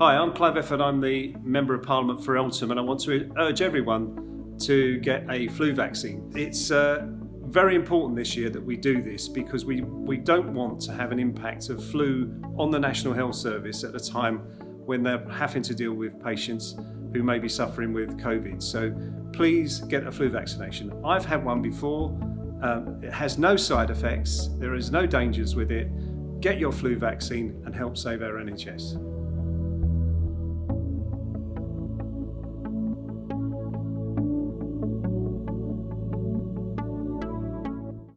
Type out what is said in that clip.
Hi, I'm Clive Efford. I'm the Member of Parliament for Eltham and I want to urge everyone to get a flu vaccine. It's uh, very important this year that we do this because we, we don't want to have an impact of flu on the National Health Service at a time when they're having to deal with patients who may be suffering with COVID. So please get a flu vaccination. I've had one before. Um, it has no side effects. There is no dangers with it. Get your flu vaccine and help save our NHS.